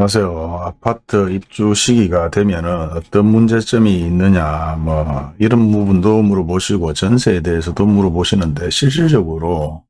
안녕하세요. 아파트 입주 시기가 되면은 어떤 문제점이 있느냐, 뭐, 이런 부분도 물어보시고, 전세에 대해서도 물어보시는데, 실질적으로,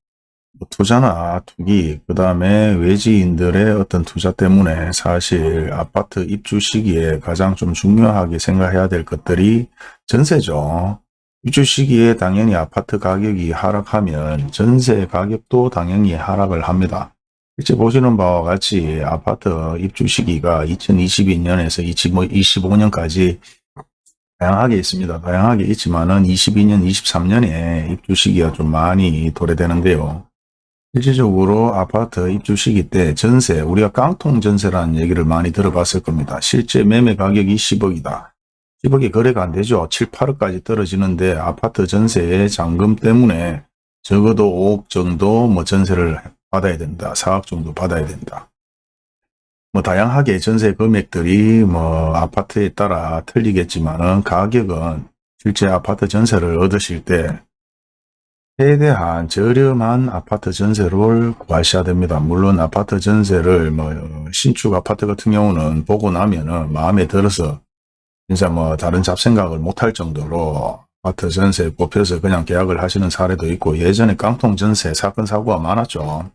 뭐 투자나 투기, 그 다음에 외지인들의 어떤 투자 때문에 사실 아파트 입주 시기에 가장 좀 중요하게 생각해야 될 것들이 전세죠. 입주 시기에 당연히 아파트 가격이 하락하면 전세 가격도 당연히 하락을 합니다. 실제 보시는 바와 같이 아파트 입주 시기가 2022년에서 2025년까지 다양하게 있습니다. 다양하게 있지만은 22년, 23년에 입주 시기가 좀 많이 도래되는데요. 실질적으로 아파트 입주 시기 때 전세, 우리가 깡통 전세라는 얘기를 많이 들어봤을 겁니다. 실제 매매 가격이 10억이다. 10억이 거래가 안 되죠. 7, 8억까지 떨어지는데 아파트 전세의 잔금 때문에 적어도 5억 정도 뭐 전세를 받아야 된다. 4억 정도 받아야 된다. 뭐 다양하게 전세 금액들이 뭐 아파트에 따라 틀리겠지만은 가격은 실제 아파트 전세를 얻으실 때 최대한 저렴한 아파트 전세를 구하셔야 됩니다. 물론 아파트 전세를 뭐 신축 아파트 같은 경우는 보고 나면은 마음에 들어서 진짜 뭐 다른 잡생각을 못할 정도로 아파트 전세 뽑혀서 그냥 계약을 하시는 사례도 있고 예전에 깡통 전세 사건 사고가 많았죠.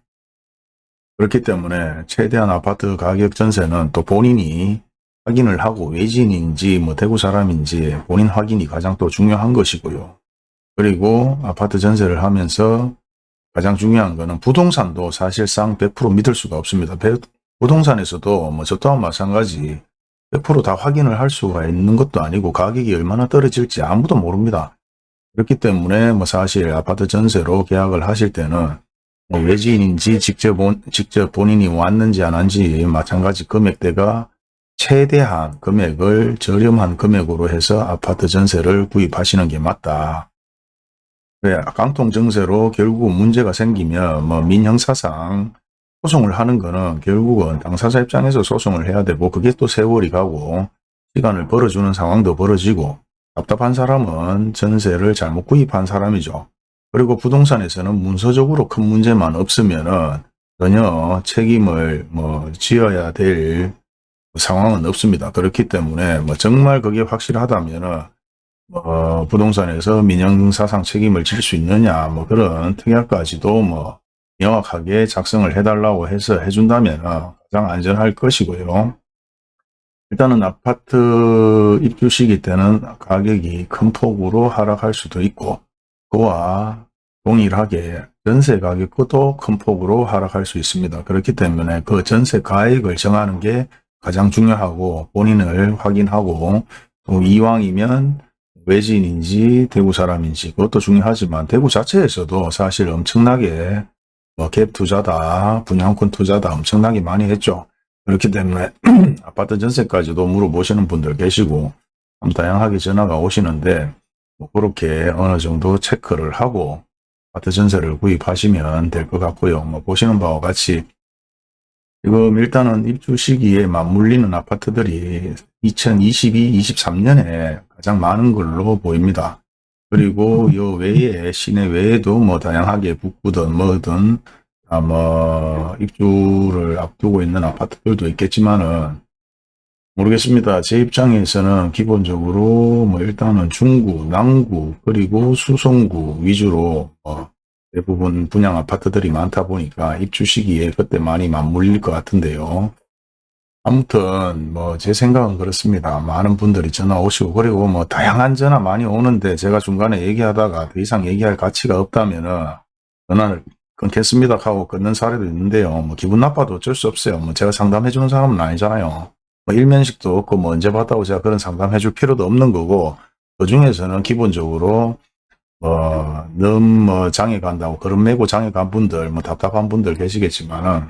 그렇기 때문에 최대한 아파트 가격 전세는 또 본인이 확인을 하고 외지인인지 뭐 대구 사람인지 본인 확인이 가장 또 중요한 것이고요. 그리고 아파트 전세를 하면서 가장 중요한 거는 부동산도 사실상 100% 믿을 수가 없습니다. 부동산에서도 뭐 저 또한 마찬가지 100%다 확인을 할 수가 있는 것도 아니고 가격이 얼마나 떨어질지 아무도 모릅니다. 그렇기 때문에 뭐 사실 아파트 전세로 계약을 하실 때는 뭐 외지인인지 직접, 본, 직접 본인이 왔는지 안 왔는지 마찬가지 금액대가 최대한 금액을 저렴한 금액으로 해서 아파트 전세를 구입하시는 게 맞다. 왜 깡통 증세로 결국 문제가 생기면 뭐 민형사상 소송을 하는 거는 결국은 당사자 입장에서 소송을 해야 되고 그게 또 세월이 가고 시간을 벌어주는 상황도 벌어지고 답답한 사람은 전세를 잘못 구입한 사람이죠. 그리고 부동산에서는 문서적으로 큰 문제만 없으면은 전혀 책임을 뭐 지어야 될 상황은 없습니다. 그렇기 때문에 뭐 정말 그게 확실하다면은 뭐 부동산에서 민영사상 책임을 질 수 있느냐 뭐 그런 특약까지도 뭐 명확하게 작성을 해달라고 해서 해준다면 가장 안전할 것이고요. 일단은 아파트 입주 시기 때는 가격이 큰 폭으로 하락할 수도 있고 그와 동일하게 전세 가격도 큰 폭으로 하락할 수 있습니다. 그렇기 때문에 그 전세 가액을 정하는 게 가장 중요하고 본인을 확인하고 또 이왕이면 외지인인지 대구 사람인지 그것도 중요하지만 대구 자체에서도 사실 엄청나게 뭐 갭 투자다 분양권 투자다 엄청나게 많이 했죠. 그렇기 때문에 아파트 전세까지도 물어보시는 분들 계시고 다양하게 전화가 오시는데 뭐 그렇게 어느 정도 체크를 하고 아파트 전세를 구입하시면 될 것 같고요. 뭐 보시는 바와 같이 지금 일단은 입주 시기에 맞물리는 아파트들이 2022, 23년에 가장 많은 걸로 보입니다. 그리고 요 외에 시내 외에도 뭐 다양하게 북구든 뭐든 아뭐 입주를 앞두고 있는 아파트들도 있겠지만은 모르겠습니다. 제 입장에서는 기본적으로 뭐 일단은 중구, 남구, 그리고 수성구 위주로 뭐 대부분 분양 아파트들이 많다 보니까 입주 시기에 그때 많이 맞물릴 것 같은데요. 아무튼 뭐 제 생각은 그렇습니다. 많은 분들이 전화 오시고 그리고 뭐 다양한 전화 많이 오는데 제가 중간에 얘기하다가 더 이상 얘기할 가치가 없다면 은 전화를 끊겠습니다 하고 끊는 사례도 있는데요. 뭐 기분 나빠도 어쩔 수 없어요. 뭐 제가 상담해 주는 사람은 아니잖아요. 뭐 일면식도 없고 뭐 언제 제가 그런 상담해 줄 필요도 없는 거고 그 중에서는 기본적으로 뭐 너무 뭐 장애 간다고 그런 메고 장애 간 분들 뭐 답답한 분들 계시겠지만은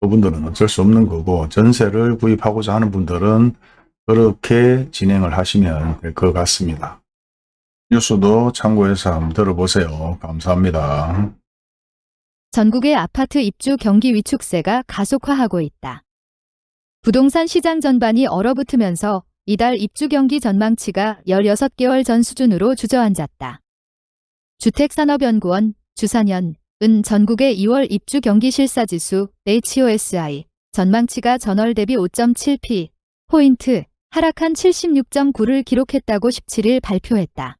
그분들은 어쩔 수 없는 거고 전세를 구입하고자 하는 분들은 그렇게 진행을 하시면 될 것 같습니다. 뉴스도 참고해서 한번 들어보세요. 감사합니다. 전국의 아파트 입주 경기 위축세가 가속화하고 있다. 부동산 시장 전반이 얼어붙으면서 이달 입주 경기 전망치가 16개월 전 수준으로 주저앉았다. 주택산업연구원, 주산연, 은 전국의 2월 입주 경기 실사지수 HOSI 전망치가 전월 대비 5.7p 포인트 하락한 76.9를 기록했다고 17일 발표했다.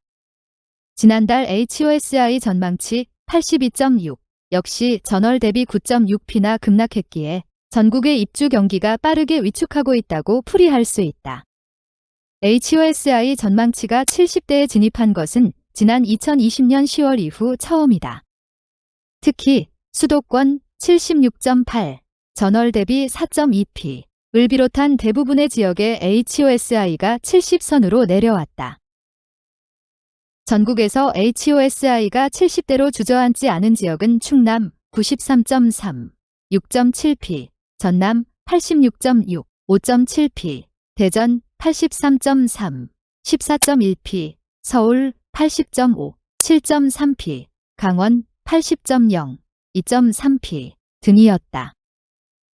지난달 HOSI 전망치 82.6 역시 전월 대비 9.6p나 급락했기에 전국의 입주 경기가 빠르게 위축하고 있다고 풀이할 수 있다. HOSI 전망치가 70대에 진입한 것은 지난 2020년 10월 이후 처음이다. 특히 수도권 76.8, 전월 대비 4.2p, 을 비롯한 대부분의 지역에 HOSI가 70선으로 내려왔다. 전국에서 HOSI가 70대로 주저앉지 않은 지역은 충남 93.3, 6.7p, 전남 86.6, 5.7p, 대전 83.3, 14.1p, 서울 80.5, 7.3p, 강원 80.0, 2.3p 등이었다.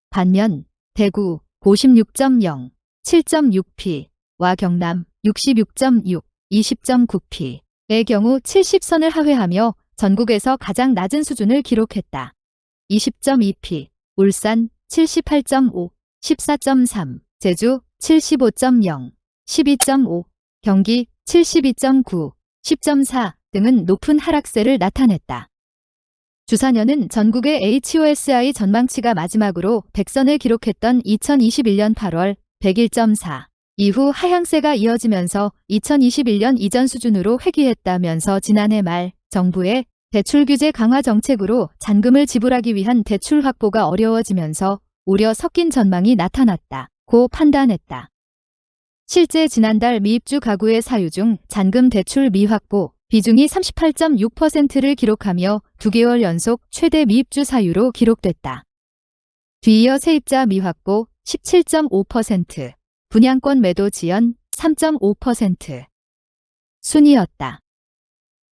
반면 대구 56.0, 7.6p와 경남 66.6, 20.9p의 경우 70선을 하회하며 전국에서 가장 낮은 수준을 기록했다. 20.2p, 울산 78.5, 14.3, 제주 75.0, 12.5, 경기 72.9, 10.4 등은 높은 하락세를 나타냈다. 주사년은 전국의 HOSI 전망치가 마지막으로 100선을 기록했던 2021년 8월 101.4 이후 하향세가 이어지면서 2021년 이전 수준으로 회귀했다면서 지난해 말 정부의 대출 규제 강화 정책으로 잔금을 지불하기 위한 대출 확보가 어려워지면서 우려 섞인 전망이 나타났다 고 판단했다. 실제 지난달 미입주 가구의 사유 중 잔금 대출 미확보 비중이 38.6%를 기록하며 2개월 연속 최대 미입주 사유로 기록됐다. 뒤이어 세입자 미확보 17.5%, 분양권 매도 지연 3.5% 순이었다.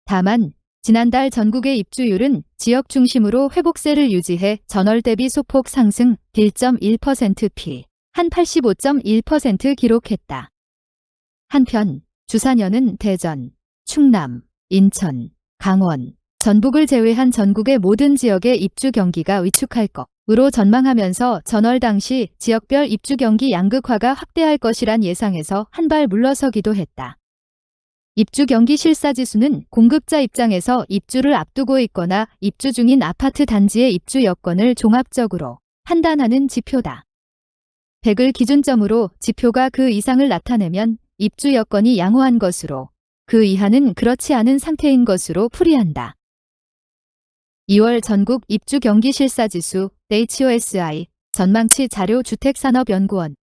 다만 지난달 전국의 입주율은 지역 중심으로 회복세를 유지해 전월 대비 소폭 상승 1.1%p 한85.1% 기록했다. 한편 주사년은 대전, 충남, 인천, 강원, 전북을 제외한 전국의 모든 지역의 입주 경기가 위축할 것으로 전망하면서 전월 당시 지역별 입주 경기 양극화가 확대할 것이란 예상에서 한 발 물러서기도 했다. 입주 경기 실사지수는 공급자 입장에서 입주를 앞두고 있거나 입주 중인 아파트 단지의 입주 여건을 종합적으로 판단하는 지표다. 100을 기준점으로 지표가 그 이상을 나타내면 입주 여건이 양호한 것으로 그 이하는 그렇지 않은 상태인 것으로 풀이한다. 2월 전국 입주 경기 실사지수 HOSI 전망치 자료 주택산업연구원